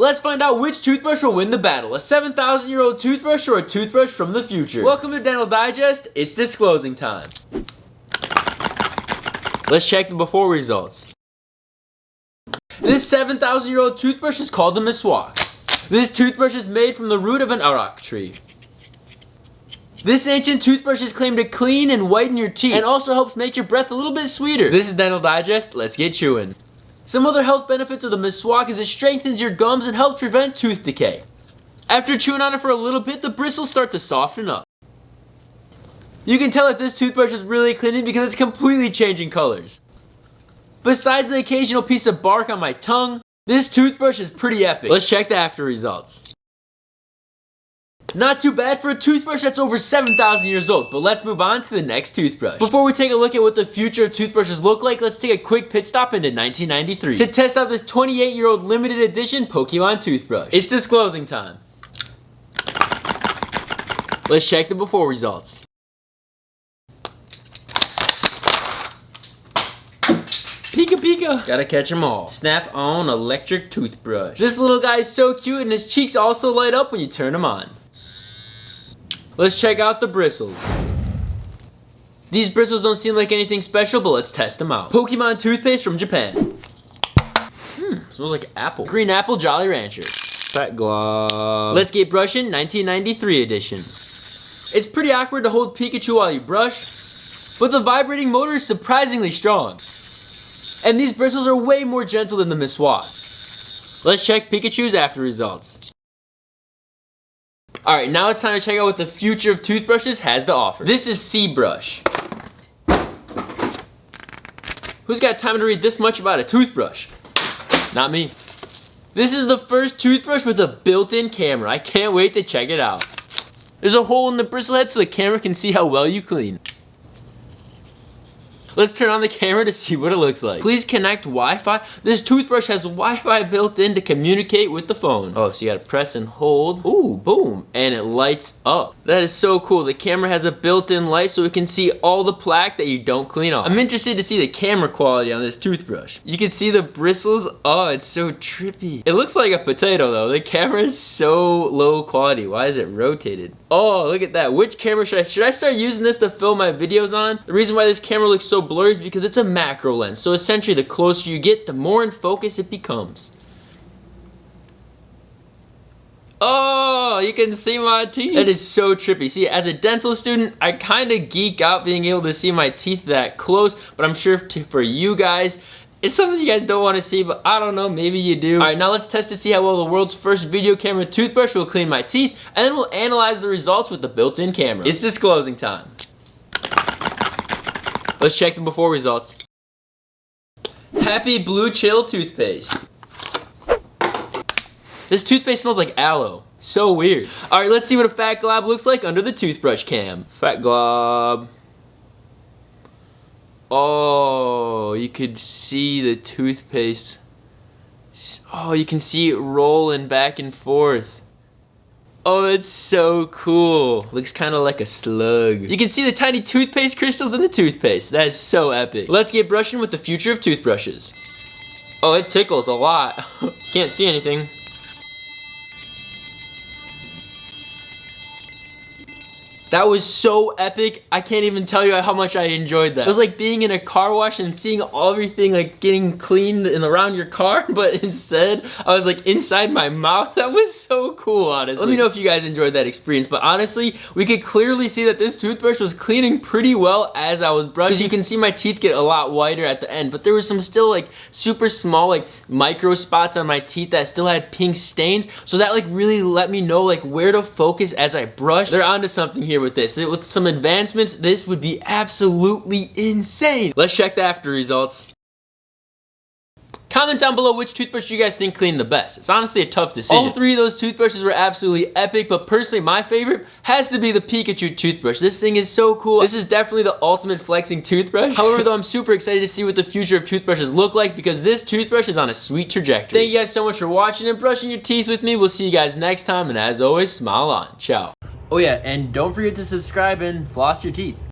Let's find out which toothbrush will win the battle, a 7,000 year old toothbrush or a toothbrush from the future. Welcome to Dental Digest, it's disclosing time. Let's check the before results. This 7,000 year old toothbrush is called a Meswak. This toothbrush is made from the root of an arak tree. This ancient toothbrush is claimed to clean and whiten your teeth and also helps make your breath a little bit sweeter. This is Dental Digest, let's get chewing. Some other health benefits of the miswak is it strengthens your gums and helps prevent tooth decay. After chewing on it for a little bit, the bristles start to soften up. You can tell that this toothbrush is really cleaning because it's completely changing colors. Besides the occasional piece of bark on my tongue, this toothbrush is pretty epic. Let's check the after results. Not too bad for a toothbrush that's over 7,000 years old, but let's move on to the next toothbrush. Before we take a look at what the future of toothbrushes look like, let's take a quick pit stop into 1993 to test out this 28 year old limited edition Pokemon toothbrush. It's disclosing time. Let's check the before results. Pika Pika. Gotta catch them all. Snap on electric toothbrush. This little guy is so cute and his cheeks also light up when you turn them on. Let's check out the bristles. These bristles don't seem like anything special, but let's test them out. Pokemon toothpaste from Japan. Hmm, smells like apple. Green apple Jolly Rancher. Fat glove. Let's get brushing 1993 edition. It's pretty awkward to hold Pikachu while you brush, but the vibrating motor is surprisingly strong. And these bristles are way more gentle than the Meswak. Let's check Pikachu's after results. Alright, now it's time to check out what the future of toothbrushes has to offer. This is C-Brush. Who's got time to read this much about a toothbrush? Not me. This is the first toothbrush with a built-in camera. I can't wait to check it out. There's a hole in the bristle head so the camera can see how well you clean. Let's turn on the camera to see what it looks like. Please connect Wi-Fi. This toothbrush has Wi-Fi built in to communicate with the phone. Oh, so you gotta press and hold. Ooh, boom. And it lights up. That is so cool. The camera has a built-in light so it can see all the plaque that you don't clean off. I'm interested to see the camera quality on this toothbrush. You can see the bristles. Oh, it's so trippy. It looks like a potato though. The camera is so low quality. Why is it rotated? Oh, look at that. Which camera should I, should I start using this to film my videos on? The reason why this camera looks so blurry is because it's a macro lens. So essentially the closer you get, the more in focus it becomes. Oh, you can see my teeth. That is so trippy. See, as a dental student, I kind of geek out being able to see my teeth that close, but I'm sure for you guys, it's something you guys don't want to see, but I don't know, maybe you do. Alright, now let's test to see how well the world's first video camera toothbrush will clean my teeth, and then we'll analyze the results with the built-in camera. It's disclosing time. Let's check the before results. Happy Blue Chill toothpaste. This toothpaste smells like aloe. So weird. Alright, let's see what a fat glob looks like under the toothbrush cam. Fat glob. Oh, you could see the toothpaste. Oh, you can see it rolling back and forth. Oh, it's so cool. Looks kind of like a slug. You can see the tiny toothpaste crystals in the toothpaste. That is so epic. Let's get brushing with the future of toothbrushes. Oh, it tickles a lot. Can't see anything. That was so epic. I can't even tell you how much I enjoyed that. It was like being in a car wash and seeing everything like getting cleaned and around your car, but instead I was like inside my mouth. That was so cool, honestly. Let me know if you guys enjoyed that experience, but honestly, we could clearly see that this toothbrush was cleaning pretty well as I was brushing. You can see my teeth get a lot whiter at the end, but there was some still like super small like micro spots on my teeth that still had pink stains. So that like really let me know like where to focus as I brush. They're onto something here here with this. With some advancements, this would be absolutely insane. Let's check the after results. Comment down below which toothbrush you guys think cleaned the best. It's honestly a tough decision. All three of those toothbrushes were absolutely epic, but personally my favorite has to be the Pikachu toothbrush. This thing is so cool. This is definitely the ultimate flexing toothbrush. However though, I'm super excited to see what the future of toothbrushes look like because this toothbrush is on a sweet trajectory. Thank you guys so much for watching and brushing your teeth with me. We'll see you guys next time, and as always, smile on. Ciao. Oh yeah, and don't forget to subscribe and floss your teeth.